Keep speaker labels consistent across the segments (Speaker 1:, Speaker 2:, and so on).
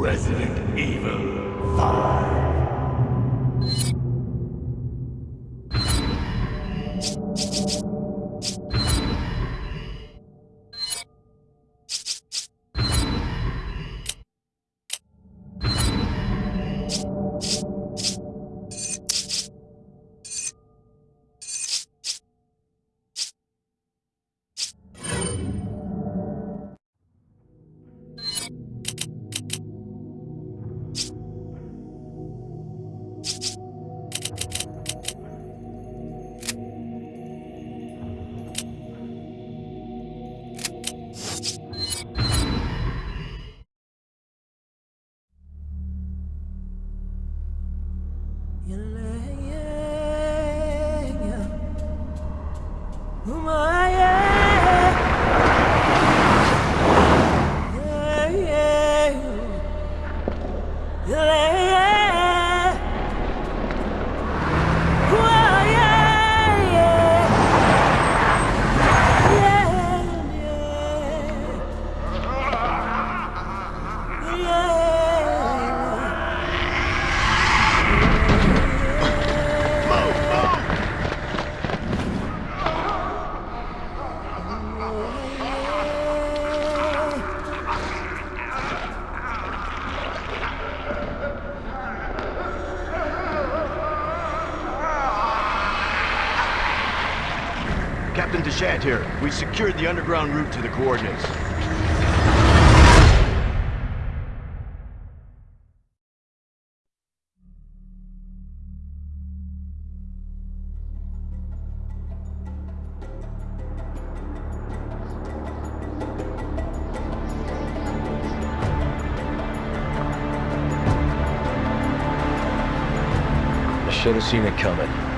Speaker 1: Resident Evil 5.
Speaker 2: Captain Deshant here. We've secured the underground route to the coordinates.
Speaker 3: Should have seen it coming.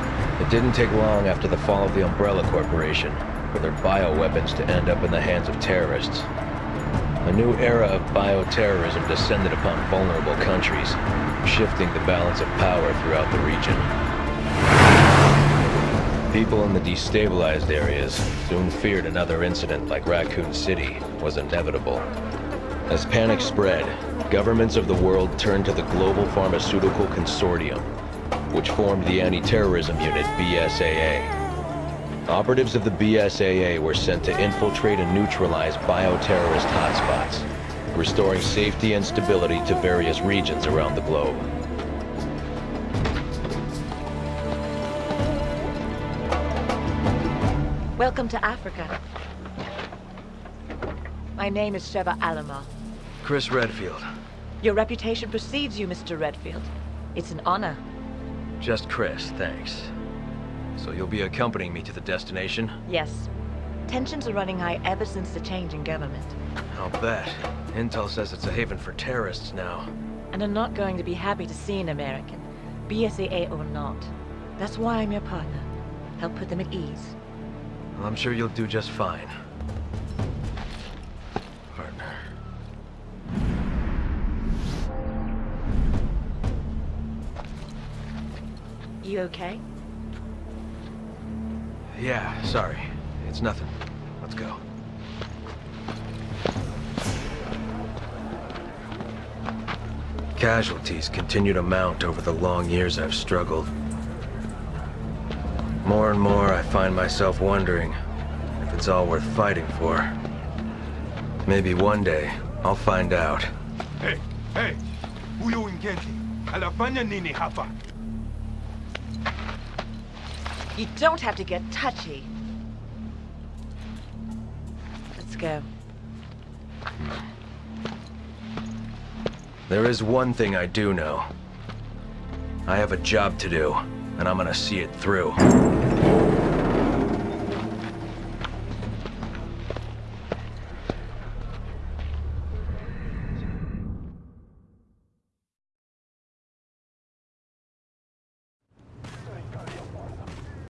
Speaker 3: It didn't take long after the fall of the Umbrella Corporation for their bioweapons to end up in the hands of terrorists. A new era of bioterrorism descended upon vulnerable countries, shifting the balance of power throughout the region. People in the destabilized areas soon feared another incident like Raccoon City was inevitable. As panic spread, governments of the world turned to the Global Pharmaceutical Consortium, which formed the anti-terrorism unit BSAA. Operatives of the BSAA were sent to infiltrate and neutralize bioterrorist hotspots, restoring safety and stability to various regions around the globe.
Speaker 4: Welcome to Africa. My name is Sheva Alomar.
Speaker 3: Chris Redfield.
Speaker 4: Your reputation precedes you, Mr. Redfield. It's an honor.
Speaker 3: Just Chris, thanks. So you'll be accompanying me to the destination?
Speaker 4: Yes. Tensions are running high ever since the change in government.
Speaker 3: I'll bet. Intel says it's a haven for terrorists now.
Speaker 4: And I'm not going to be happy to see an American, BSAA or not. That's why I'm your partner. Help put them at ease.
Speaker 3: Well, I'm sure you'll do just fine.
Speaker 4: You okay?
Speaker 3: Yeah, sorry. It's nothing. Let's go. Casualties continue to mount over the long years I've struggled. More and more, I find myself wondering if it's all worth fighting for. Maybe one day, I'll find out.
Speaker 5: Hey, hey, huyo Ngenti anafanya nini hapa?
Speaker 4: You don't have to get touchy. Let's go.
Speaker 3: There is one thing I do know. I have a job to do, and I'm gonna see it through.